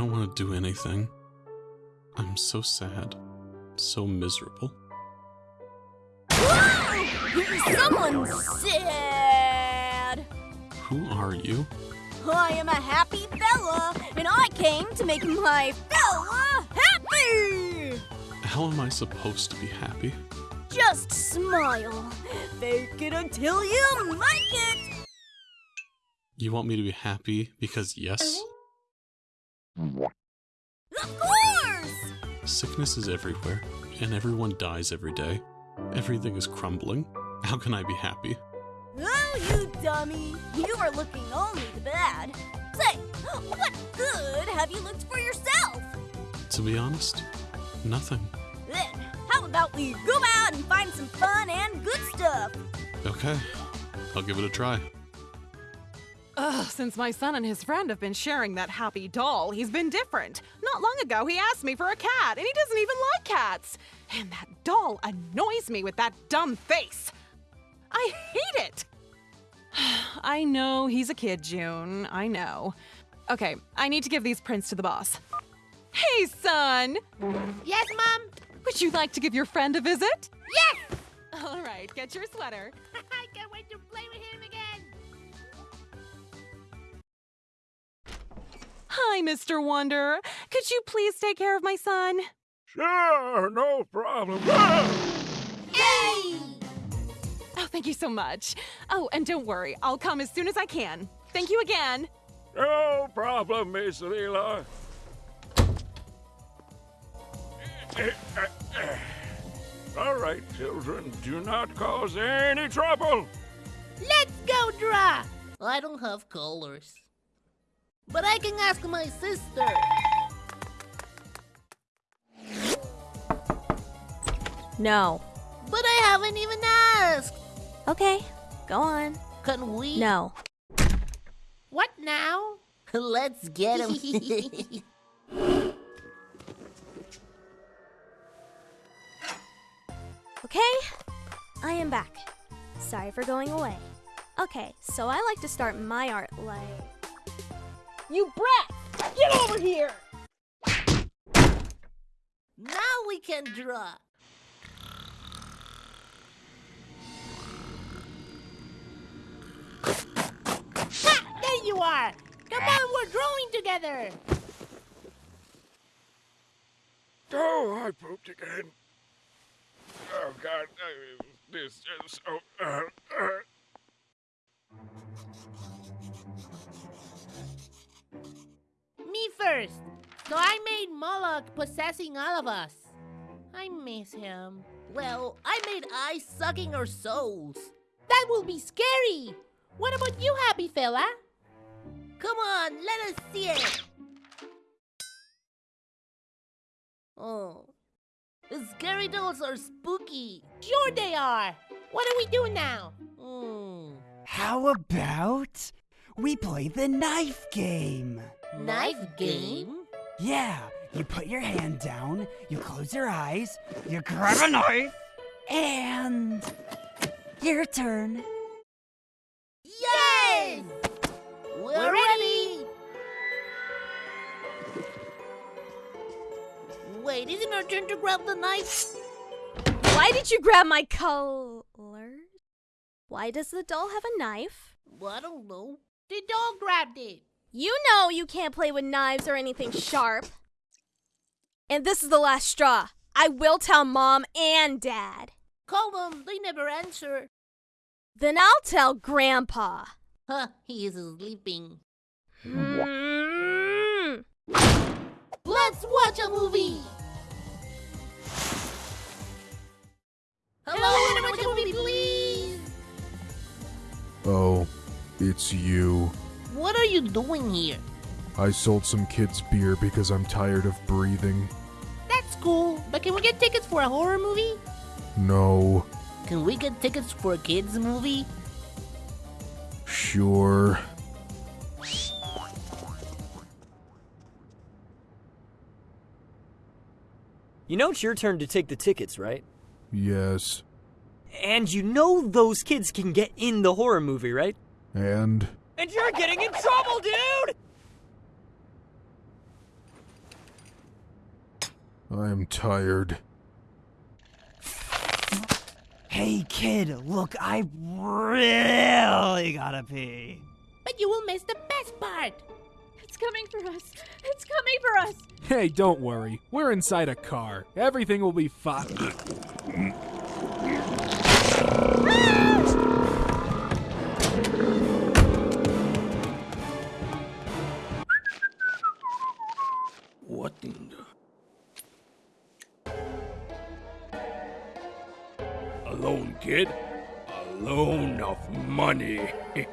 don't want to do anything. I'm so sad. So miserable. Someone's sad. Who are you? I am a happy fella, and I came to make my fella happy. How am I supposed to be happy? Just smile. Fake it until you make it. You want me to be happy because yes? Oh. Of course. Sickness is everywhere, and everyone dies every day. Everything is crumbling. How can I be happy? Oh, you dummy. You are looking only the bad. Say, what good have you looked for yourself? To be honest, nothing. Then, how about we go out and find some fun and good stuff? Okay, I'll give it a try. Ugh, since my son and his friend have been sharing that happy doll, he's been different. Not long ago, he asked me for a cat, and he doesn't even like cats. And that doll annoys me with that dumb face. I hate it. I know he's a kid, June. I know. Okay, I need to give these prints to the boss. Hey, son! Yes, Mom? Would you like to give your friend a visit? Yes! All right, get your sweater. I can't wait to play with him again! Hi, Mr. Wonder. Could you please take care of my son? Sure, no problem. Yay! Oh, thank you so much. Oh, and don't worry, I'll come as soon as I can. Thank you again. No problem, Miss Leela. All right, children, do not cause any trouble. Let's go, Dra! I don't have colors. But I can ask my sister. No. But I haven't even asked. Okay, go on. Can we? No. What now? Let's get him. Okay, I am back. Sorry for going away. Okay, so I like to start my art like. You brat! Get over here! now we can draw. Ha! There you are! Come on, we're drawing together! Oh, I pooped again. Oh, God. This is so. Uh, uh. Me first. So I made Moloch possessing all of us. I miss him. Well, I made eyes sucking our souls. That will be scary. What about you, happy fella? Come on, let us see it. Oh. The scary dolls are spooky. Sure they are. What do we do now? Hmm. How about we play the knife game? Knife game? Yeah, you put your hand down, you close your eyes, you grab a knife, and your turn. Yay! We're ready! Wait, isn't our turn to grab the knife? Why did you grab my colors? Why does the doll have a knife? Well, I don't know. The doll grabbed it. You know you can't play with knives or anything sharp. And this is the last straw. I will tell mom and dad. Call them, they never answer. Then I'll tell grandpa. Huh, he is sleeping. Mm. Let's watch a movie! Hello, I wanna watch a movie, please! Oh, it's you. What are you doing here? I sold some kids beer because I'm tired of breathing. That's cool, but can we get tickets for a horror movie? No, Can we get tickets for a kids movie? sure. You know it's your turn to take the tickets, right? Yes. And you know those kids can get in the horror movie, right? And And you're getting in trouble, dude! I am tired. Hey, kid, look, I really gotta pee. But you will miss the best part. It's coming for us. It's coming for us. Hey, don't worry. We're inside a car. Everything will be fine. Of money.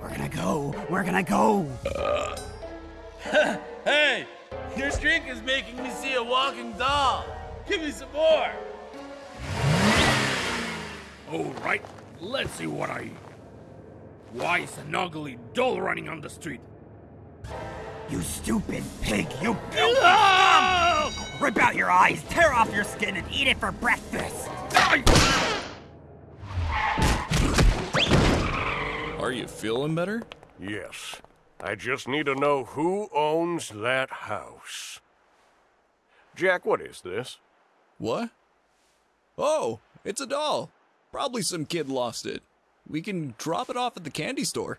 We're gonna go. Where can gonna go. Uh, hey, your drink is making me see a walking doll. Give me some more. All right, let's see what I eat. Why is an ugly doll running on the street? You stupid pig, you filthy scum! Rip out your eyes, tear off your skin, and eat it for breakfast. Are you feeling better? Yes. I just need to know who owns that house. Jack, what is this? What? Oh, it's a doll. Probably some kid lost it. We can drop it off at the candy store.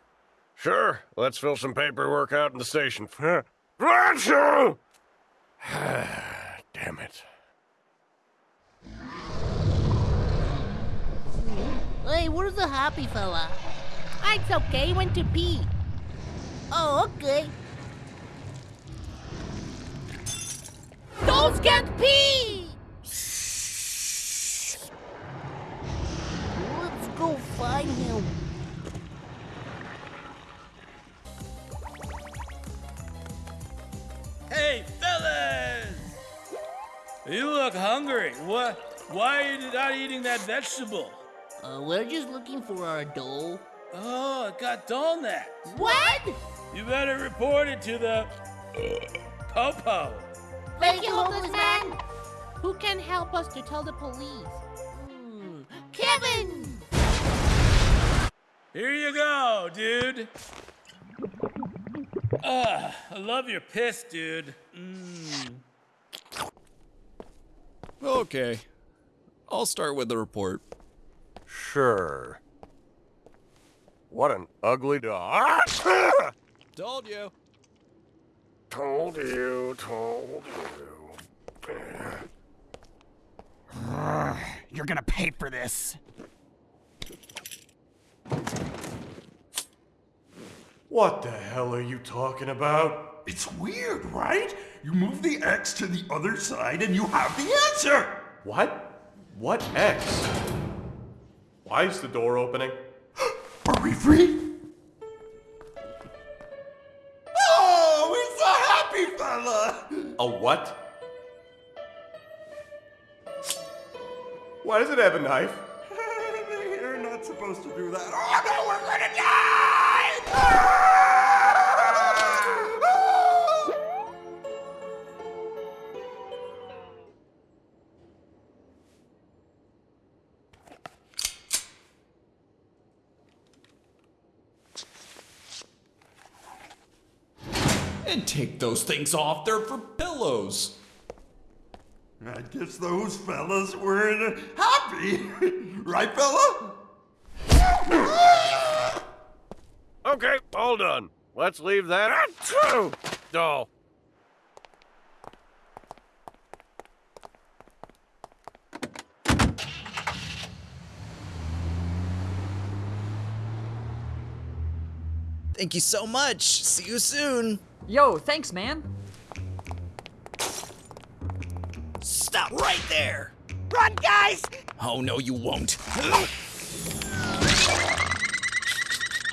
Sure, let's fill some paperwork out in the station. Rancho! Damn it. Hey, where's the happy fella? Ah, It's okay, went to pee. Oh, okay. Dolls can't pee! Let's go find him. Hey, fellas! You look hungry. What? Why are you not eating that vegetable? Uh, we're just looking for our doll. Oh, it got doll neck. What? You better report it to the Popo. Thank you, homeless man. Who can help us to tell the police? Hmm, Kevin! Here you go, dude. Ah, I love your piss, dude. Mmm. Okay. I'll start with the report. Sure. What an ugly dog. Told you. told you, told you. You're gonna pay for this. What the hell are you talking about? It's weird, right? You move the X to the other side and you have the answer! What? What X? Why is the door opening? Are we free? Oh, it's a happy fella! A what? Why does it have a knife? You're not supposed to do that. Oh no, we're gonna die! Ah! And take those things off. They're for pillows. I guess those fellas weren't happy. right, fella? Okay, all done. Let's leave that at doll. Thank you so much. See you soon. Yo, thanks, man. Stop right there. Run, guys! Oh, no, you won't.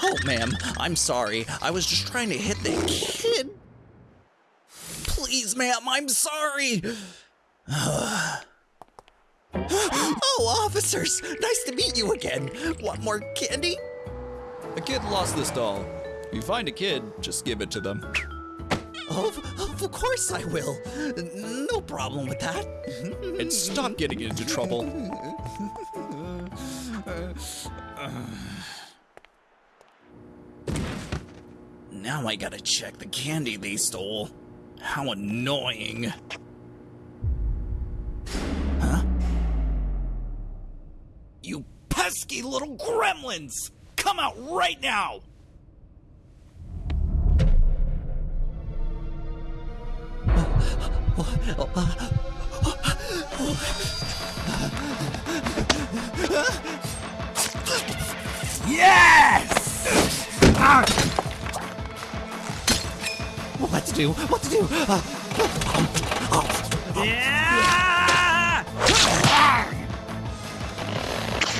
Oh, ma'am, I'm sorry. I was just trying to hit the kid. Please, ma'am, I'm sorry. oh, officers, nice to meet you again. Want more candy? A kid lost this doll. If you find a kid, just give it to them. Of, of course I will. No problem with that. and stop getting into trouble. now I gotta check the candy they stole. How annoying. Huh? You pesky little gremlins! Come out right now! Yes! Ah! What to do? What to do? Uh, Yeah!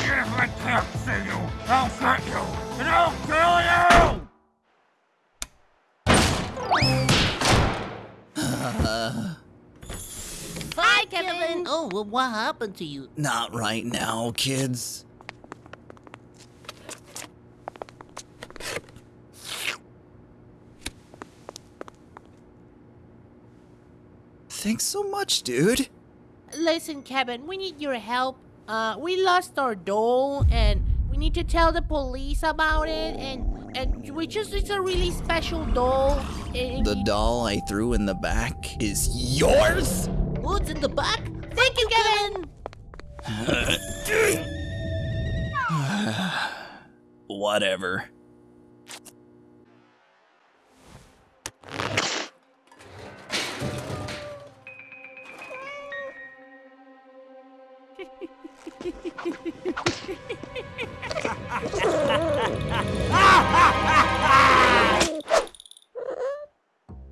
If I can't see you, I'll get you, and well, what happened to you? not right now, kids. Thanks so much, dude. Listen, Kevin, we need your help. Uh, we lost our doll, and we need to tell the police about it. And and we just it's a really special doll. And The doll I threw in the back is yours? what's in the back? Thank you, Kevin. Whatever.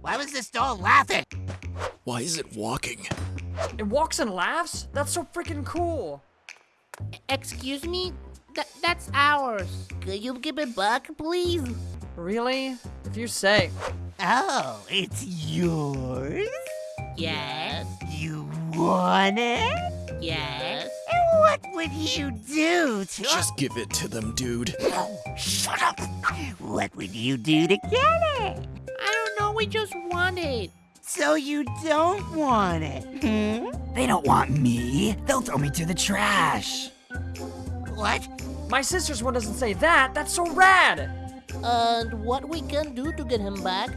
Why was this doll laughing? Why is it walking? It walks and laughs? That's so freaking cool. Excuse me. That that's ours. Could you give it back, please? Really? If you say. Oh, it's yours? Yes. You want it? Yes. And what would you do to Just give it to them, dude. Oh, shut up! What would you do to get it? I don't know. We just want it. So you don't want it, hmm? They don't want me. They'll throw me to the trash. What? My sister's one doesn't say that. That's so rad. And what we can do to get him back?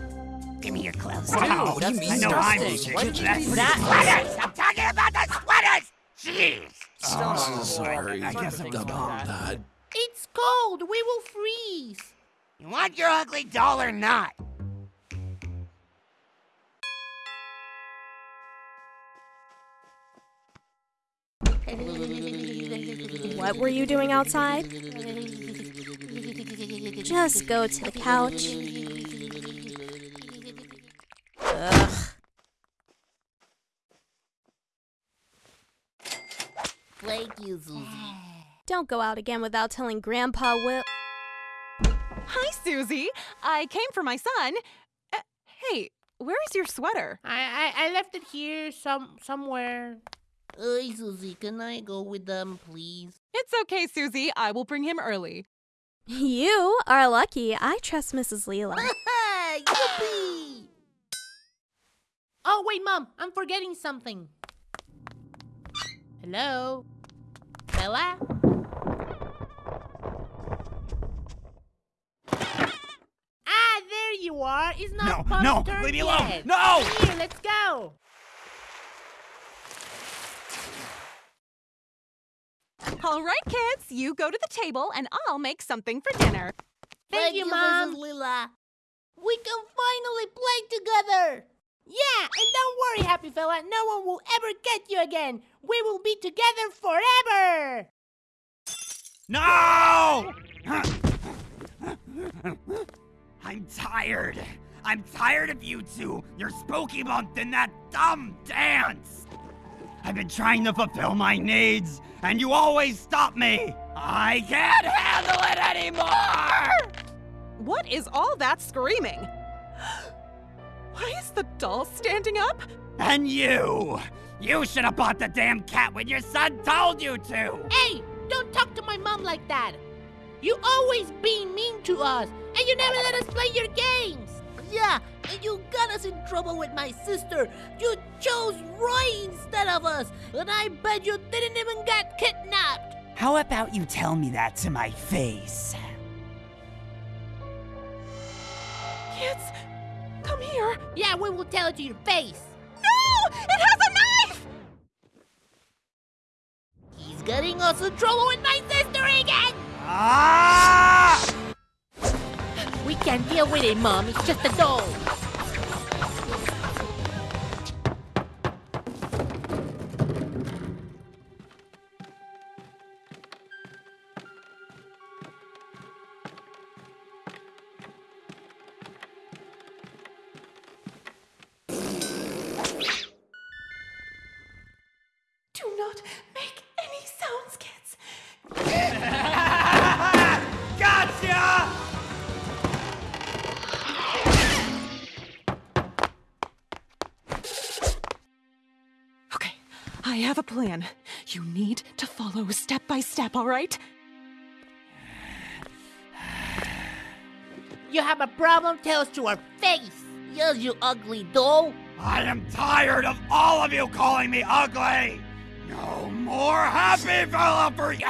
Give me your clothes. Wow, that's I know I'm disgusting. Why did you That's do that? Sweaters! I'm talking about the sweaters! Jeez! I'm so boy. sorry I guess I'm about wrong. that. It's cold. We will freeze. You want your ugly doll or not? What were you doing outside? Just go to the couch. Ugh. Thank you, Susie. Don't go out again without telling Grandpa Will. Hi, Susie. I came for my son. Uh, hey, where is your sweater? I, I I left it here some somewhere. Hey, Susie, can I go with them, please? It's okay, Susie. I will bring him early. You are lucky. I trust Mrs. Leela. Yippee! Oh, wait, Mom. I'm forgetting something. Hello? Bella? Ah, there you are. It's not No, Pop's no, turn leave me alone. yet. No! Here, let's go. All right, kids, you go to the table and I'll make something for dinner. Thank, you, Mom. Lila. We can finally play together. Yeah, and don't worry, Happy Fella. No one will ever get you again. We will be together forever. No! I'm tired. I'm tired of you two, your spooky month, and that dumb dance. I've been trying to fulfill my needs, and you always stop me. I can't handle it anymore! What is all that screaming? Why is the doll standing up? And you! You should have bought the damn cat when your son told you to! Hey, don't talk to my mom like that. You always being mean to us, and you never let us play your games. Yeah, and you got us in trouble with my sister. You chose Roy instead of us, and I bet you didn't even get kidnapped. How about you tell me that to my face? Kids, come here. Yeah, we will tell it to your face. No! It has a knife! He's He's getting us in trouble with my sister again! Ah! We can't deal with it, Mom. It's just a doll. Have a plan. You need to follow step by step, all right? You have a problem? Tell us to our face. Yes, you ugly doll. I am tired of all of you calling me ugly! No more happy fella for you!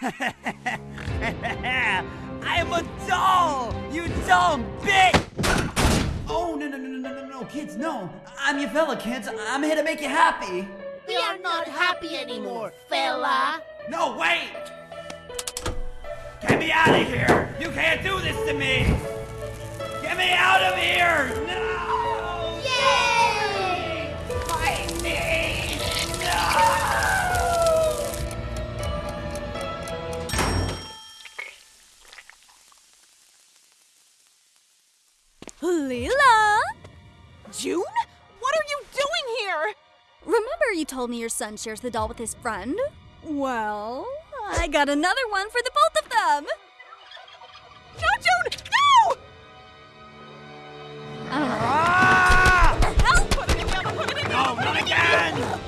I'm a doll! You dumb bitch! Oh, no, no, no, no, kids, no. I'm your fella, kids. I'm here to make you happy. We are not happy anymore, fella. No, wait! Get me out of here! You can't do this to me! Get me out of here! No! Yay! Fight me! Leela! June? What are you doing here? Remember you told me your son shares the doll with his friend? Well, I got another one for the both of them! No, June! No! Ah! Help! Put it together, put it together! No, not again!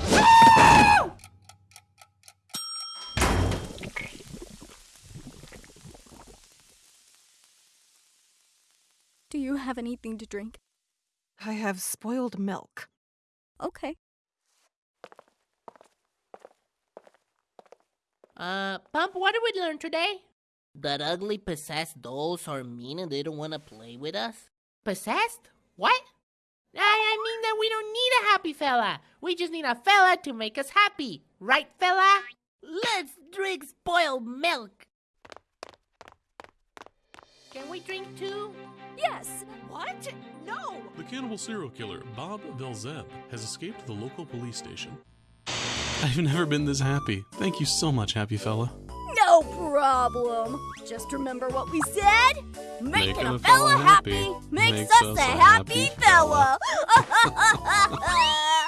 Do you have anything to drink? I have spoiled milk. Okay. Uh, Pump, what did we learn today? That ugly possessed dolls are mean and they don't want to play with us? Possessed? What? I, I mean that we don't need a happy fella. We just need a fella to make us happy. Right, fella? Let's drink spoiled milk. Can we drink too? Yes! What? No! The cannibal serial killer, Bob Velseb, has escaped the local police station. I've never been this happy. Thank you so much, happy fella. No problem. Just remember what we said? Making Making a fella fella happy happy makes makes us a happy happy fella.